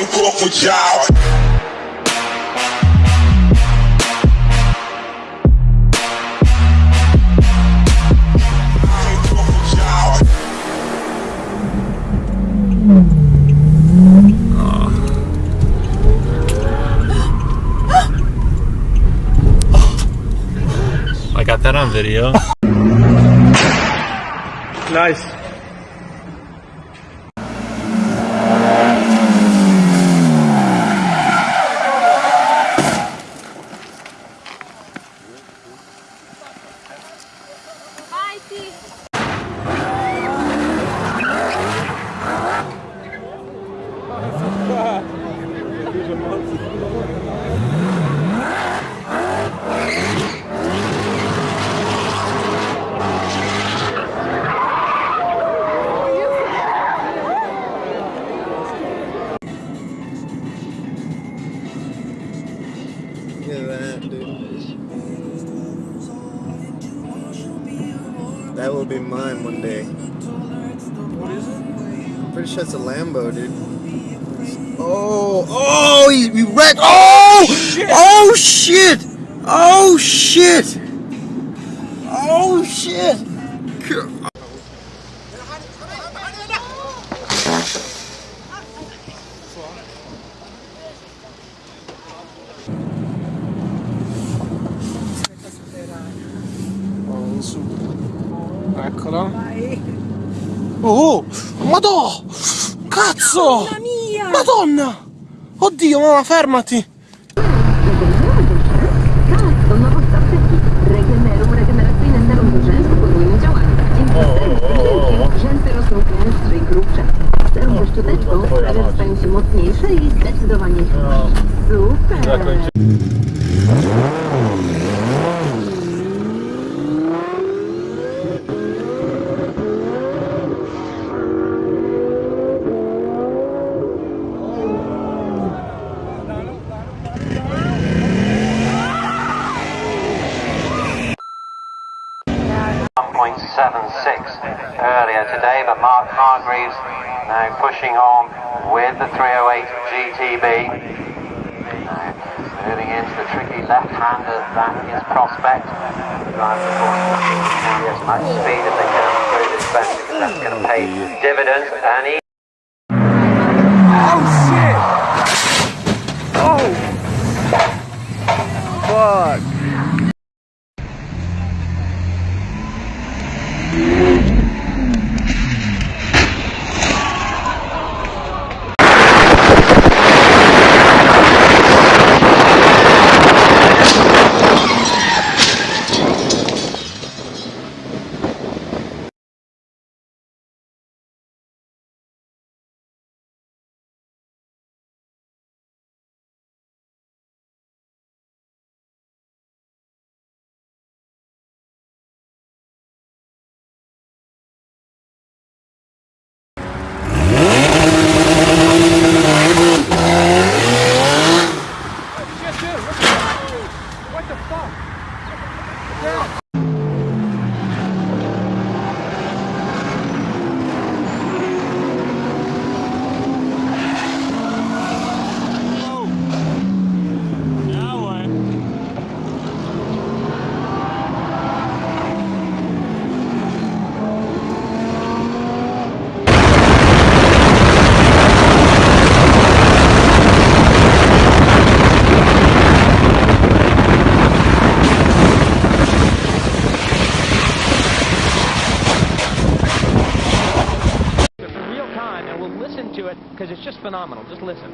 Can't fuck with y'all. Can't fuck with y'all. I got that on video. Nice. Look at that, dude. That will be mine one day. What is it? I'm pretty sure it's a Lambo, dude. Oh, oh, he, he wrecked. Oh, oh shit! Oh shit! Oh shit! Allora? Vai. Oh, oh, madò! Cazzo! Madonna mia! Madonna! Oddio, mamma, fermati! Chcę jeszcze dać mocniejsze i zdecydowanie. Super! Earlier today, but Mark Hargreaves now pushing on with the 308 GTB. Now uh, moving into the tricky left-hander, that is Prospect. The driver, of course, carry as much speed as they can through this bend because that's going to pay mm. dividends. And he 报告 to it because it's just phenomenal. Just listen.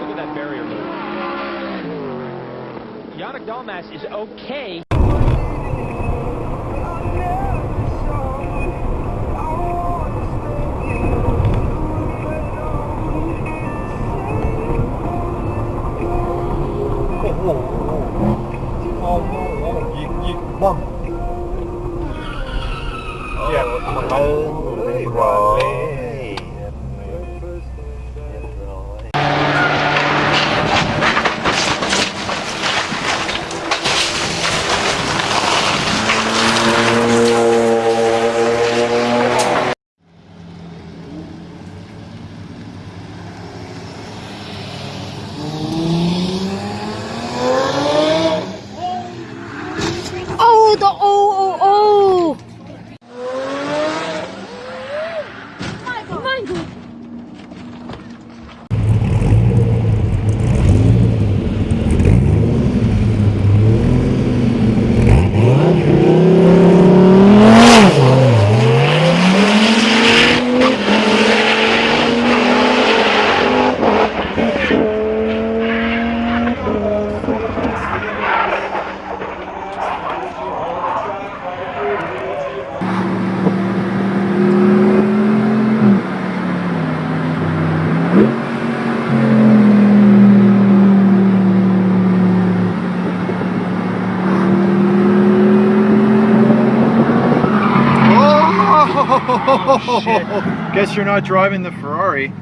Look at that barrier move. Yannick Dalmas is okay. Amen. Amen. Guess you're not driving the Ferrari.